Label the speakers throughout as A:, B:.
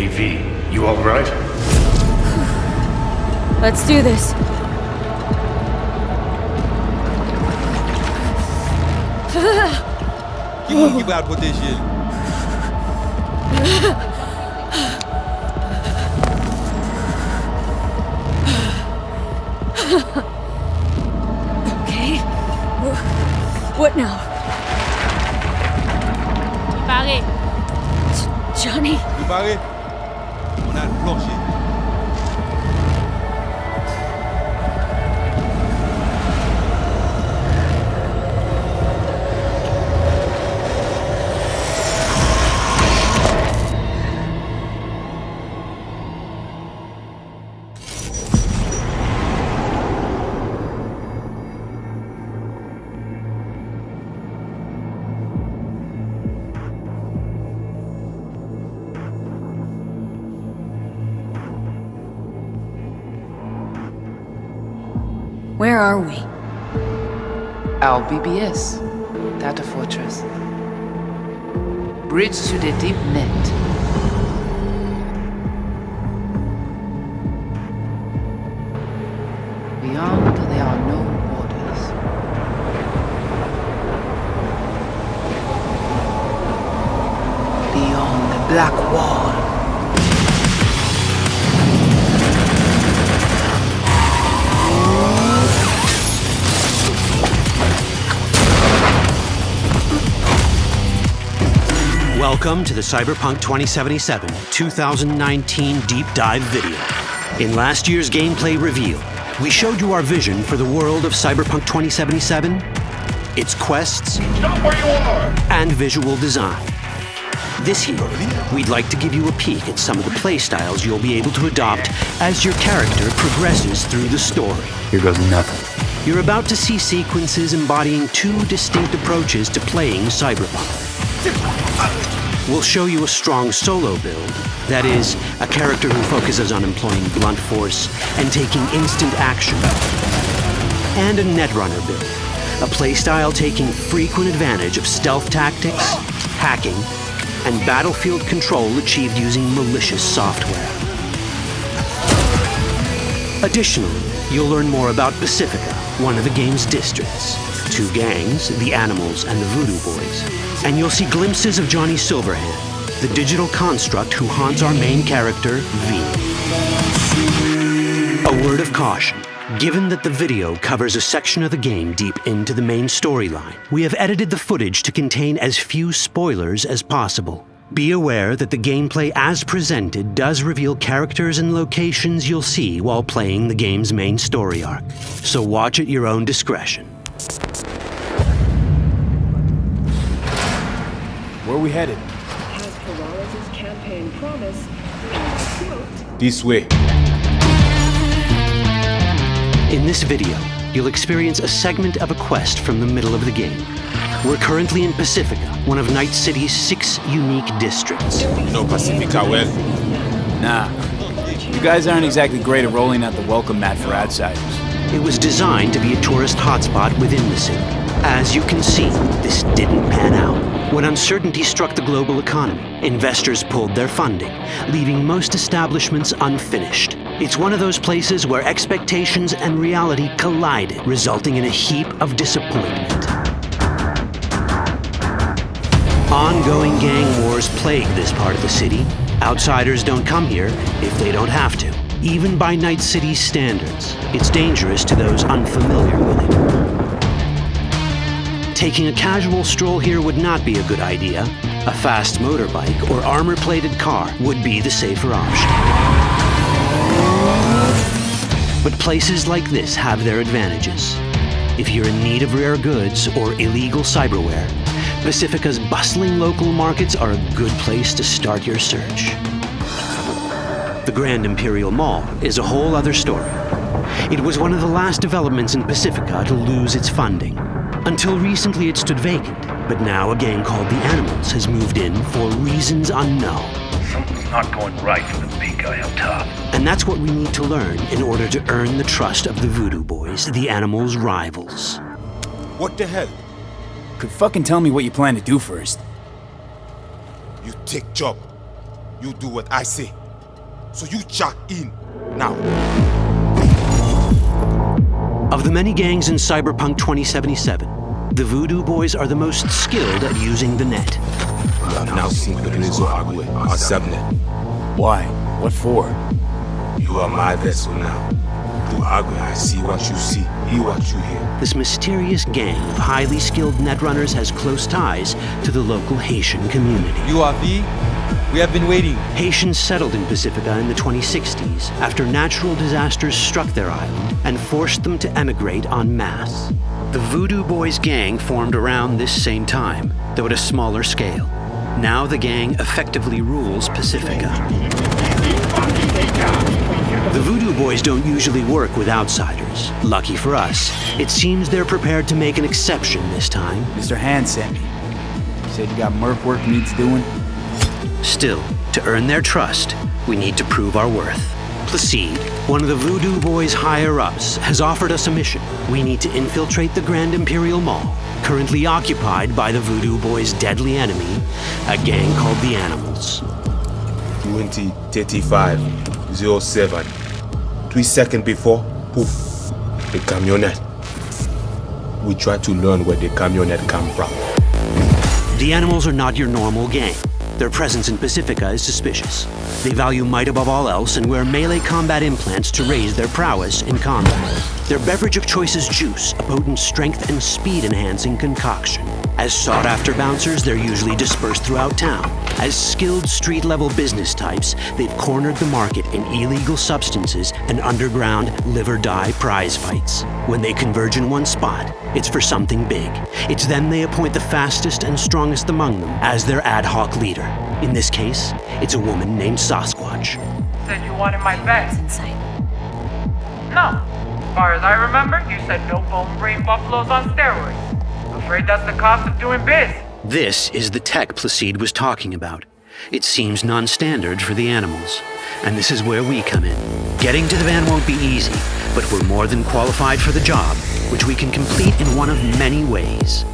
A: Hey V, you alright?
B: Let's do this.
C: Gib out potential.
B: Okay. What now?
D: Pare,
B: Johnny?
C: Préparé On a le
B: are we?
E: Our BBS, Data Fortress. Bridge to the deep net. Beyond, there are no borders. Beyond the black wall.
F: Welcome to the Cyberpunk 2077 2019 Deep Dive video. In last year's gameplay reveal, we showed you our vision for the world of Cyberpunk 2077, its quests,
A: Stop where you are!
F: and visual design. This year, we'd like to give you a peek at some of the playstyles you'll be able to adopt as your character progresses through the story.
G: Here goes nothing.
F: You're about to see sequences embodying two distinct approaches to playing Cyberpunk. We'll show you a strong solo build, that is, a character who focuses on employing blunt force and taking instant action. And a Netrunner build, a playstyle taking frequent advantage of stealth tactics, hacking, and battlefield control achieved using malicious software. Additionally, you'll learn more about Pacifica, one of the game's districts, two gangs, the Animals and the Voodoo Boys, and you'll see glimpses of Johnny Silverhand, the digital construct who haunts our main character, V. A word of caution. Given that the video covers a section of the game deep into the main storyline, we have edited the footage to contain as few spoilers as possible. Be aware that the gameplay as presented does reveal characters and locations you'll see while playing the game's main story arc. So watch at your own discretion.
G: Are we headed?
H: As Peralez's campaign promise, and quote,
G: This way.
F: In this video, you'll experience a segment of a quest from the middle of the game. We're currently in Pacifica, one of Night City's six unique districts.
C: You know Pacifica well.
G: Nah. You guys aren't exactly great at rolling out the welcome mat for outsiders.
F: It was designed to be a tourist hotspot within the city. As you can see, this didn't pan out. When uncertainty struck the global economy, investors pulled their funding, leaving most establishments unfinished. It's one of those places where expectations and reality collided, resulting in a heap of disappointment. Ongoing gang wars plague this part of the city. Outsiders don't come here if they don't have to. Even by Night City's standards, it's dangerous to those unfamiliar with it. Taking a casual stroll here would not be a good idea. A fast motorbike or armor-plated car would be the safer option. But places like this have their advantages. If you're in need of rare goods or illegal cyberware, Pacifica's bustling local markets are a good place to start your search. The Grand Imperial Mall is a whole other story. It was one of the last developments in Pacifica to lose its funding. Until recently, it stood vacant, but now a gang called the Animals has moved in for reasons unknown.
A: Something's not going right for the big guy up top.
F: And that's what we need to learn in order to earn the trust of the Voodoo Boys, the Animals' rivals.
C: What the hell?
G: Could fucking tell me what you plan to do first.
C: You take job. You do what I say. So you check in now.
F: Of the many gangs in Cyberpunk 2077, the Voodoo Boys are the most skilled at using the net.
C: You have now seen the Rezo Agwe, our subnet.
G: Why? What for?
C: You are my vessel now. I see what you see, hear what you hear.
F: This mysterious gang of highly skilled netrunners has close ties to the local Haitian community.
D: You are V? We have been waiting.
F: Haitians settled in Pacifica in the 2060s after natural disasters struck their island and forced them to emigrate en masse. The Voodoo Boys gang formed around this same time, though at a smaller scale. Now the gang effectively rules Pacifica. The Voodoo Boys don't usually work with outsiders. Lucky for us, it seems they're prepared to make an exception this time.
G: Mr. Hand sent me. He said you got merc work needs doing.
F: Still, to earn their trust, we need to prove our worth. Placide, one of the Voodoo Boys' higher ups, has offered us a mission. We need to infiltrate the Grand Imperial Mall, currently occupied by the Voodoo Boys' deadly enemy, a gang called the Animals.
C: 2035 07. Three seconds before, poof, the camionette. We try to learn where the camionette come from.
F: The Animals are not your normal gang. Their presence in Pacifica is suspicious. They value might above all else and wear melee combat implants to raise their prowess in combat. Their beverage of choice is juice, a potent strength and speed enhancing concoction. As sought after bouncers, they're usually dispersed throughout town. As skilled street level business types, they've cornered the market in illegal substances and underground live or die prize fights. When they converge in one spot, it's for something big. It's then they appoint the fastest and strongest among them as their ad hoc leader. In this case, it's a woman named Sasquatch.
I: Said you wanted my vet.
B: Inside.
I: No. As far as I remember, you said no bone brain buffaloes on steroids. Afraid that's the cost of doing biz.
F: This is the tech Placide was talking about. It seems non standard for the animals. And this is where we come in. Getting to the van won't be easy, but we're more than qualified for the job, which we can complete in one of many ways.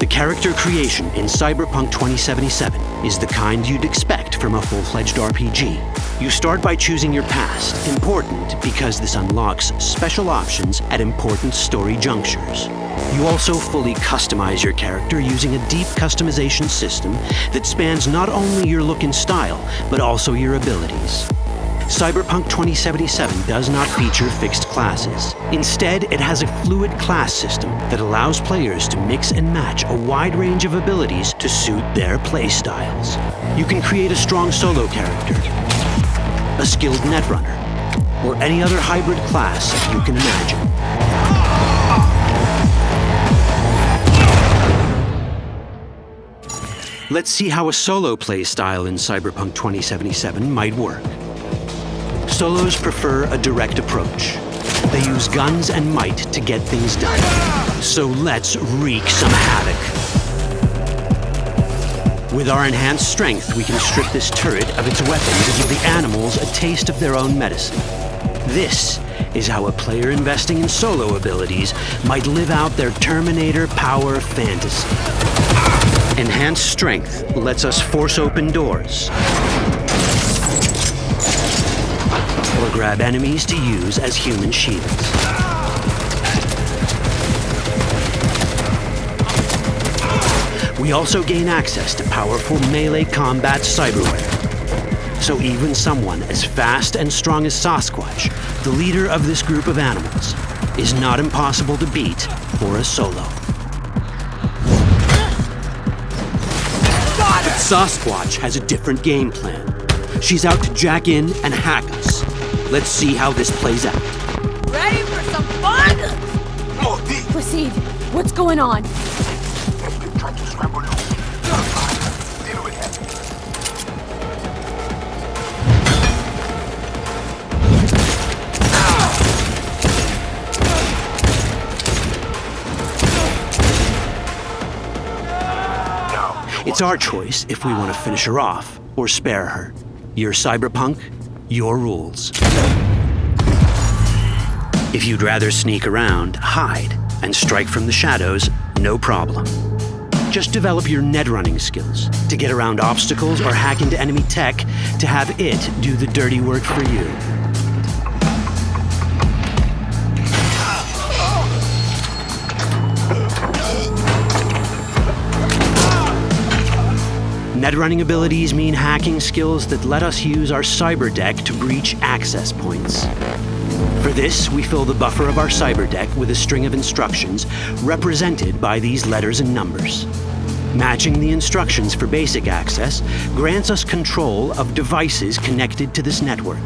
F: The character creation in Cyberpunk 2077 is the kind you'd expect from a full-fledged RPG. You start by choosing your past, important because this unlocks special options at important story junctures. You also fully customize your character using a deep customization system that spans not only your look and style, but also your abilities. Cyberpunk 2077 does not feature fixed classes. Instead, it has a fluid class system that allows players to mix and match a wide range of abilities to suit their playstyles. You can create a strong solo character, a skilled netrunner, or any other hybrid class you can imagine. Let's see how a solo playstyle in Cyberpunk 2077 might work. Solos prefer a direct approach. They use guns and might to get things done. So let's wreak some havoc. With our enhanced strength, we can strip this turret of its weapons and give the animals a taste of their own medicine. This is how a player investing in solo abilities might live out their Terminator power fantasy. Enhanced strength lets us force open doors, or grab enemies to use as human shields. We also gain access to powerful melee combat cyberware. So even someone as fast and strong as Sasquatch, the leader of this group of animals, is not impossible to beat for a solo. Sasquatch has a different game plan. She's out to jack in and hack us. Let's see how this plays out.
B: Ready for some fun? Proceed. What's going on?
F: It's our choice if we want to finish her off or spare her. You're cyberpunk, your rules. If you'd rather sneak around, hide, and strike from the shadows, no problem. Just develop your net running skills to get around obstacles or hack into enemy tech to have it do the dirty work for you. Net running abilities mean hacking skills that let us use our cyber deck to breach access points. For this, we fill the buffer of our cyber deck with a string of instructions represented by these letters and numbers. Matching the instructions for basic access grants us control of devices connected to this network.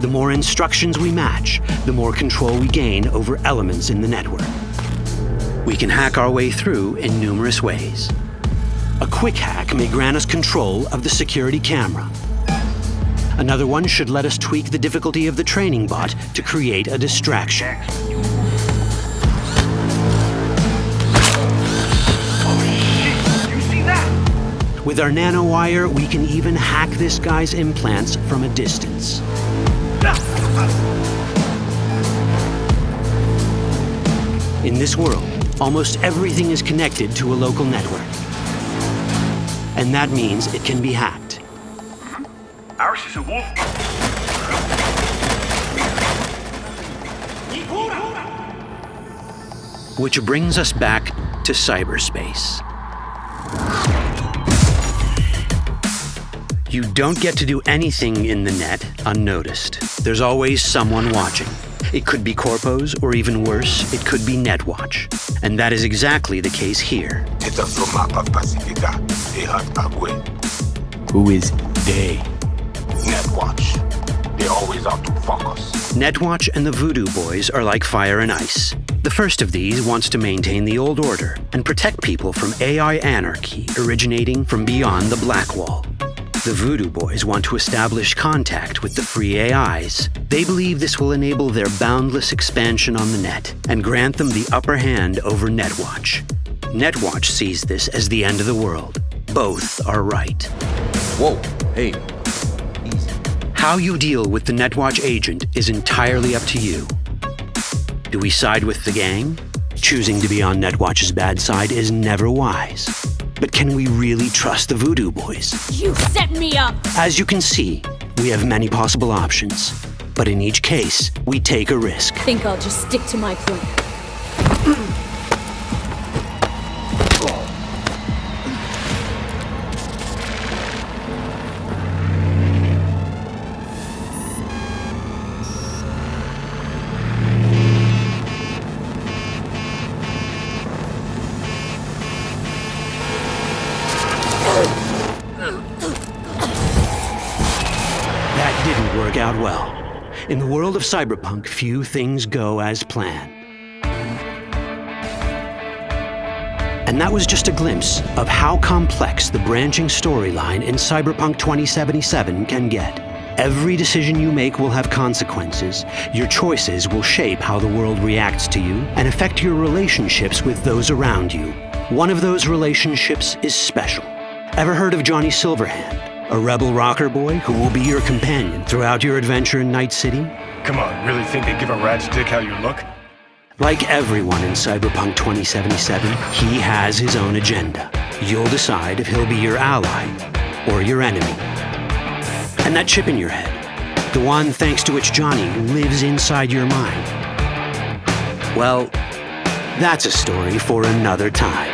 F: The more instructions we match, the more control we gain over elements in the network. We can hack our way through in numerous ways. A quick hack may grant us control of the security camera. Another one should let us tweak the difficulty of the training bot to create a distraction. With our nanowire, we can even hack this guy's implants from a distance. In this world, almost everything is connected to a local network. And that means it can be hacked.
A: Ours is a wolf.
F: Which brings us back to cyberspace. You don't get to do anything in the net unnoticed. There's always someone watching. It could be Corpos, or even worse, it could be Netwatch. And that is exactly the case here.
C: Who is they?
J: Netwatch. They always out to fuck us.
F: Netwatch and the Voodoo Boys are like fire and ice. The first of these wants to maintain the old order and protect people from AI anarchy originating from beyond the Black Wall. The Voodoo Boys want to establish contact with the free AIs. They believe this will enable their boundless expansion on the net and grant them the upper hand over Netwatch. Netwatch sees this as the end of the world. Both are right.
C: Whoa, hey.
F: How you deal with the Netwatch agent is entirely up to you. Do we side with the gang? Choosing to be on Netwatch's bad side is never wise. But can we really trust the Voodoo Boys?
B: You set me up!
F: As you can see, we have many possible options. But in each case, we take a risk.
B: Think I'll just stick to my plan.
F: Out well. In the world of cyberpunk, few things go as planned. And that was just a glimpse of how complex the branching storyline in Cyberpunk 2077 can get. Every decision you make will have consequences. Your choices will shape how the world reacts to you and affect your relationships with those around you. One of those relationships is special. Ever heard of Johnny Silverhand? A rebel rocker boy who will be your companion throughout your adventure in Night City?
A: Come on, really think they give a rat's dick how you look?
F: Like everyone in Cyberpunk 2077, he has his own agenda. You'll decide if he'll be your ally or your enemy. And that chip in your head, the one thanks to which Johnny lives inside your mind. Well, that's a story for another time.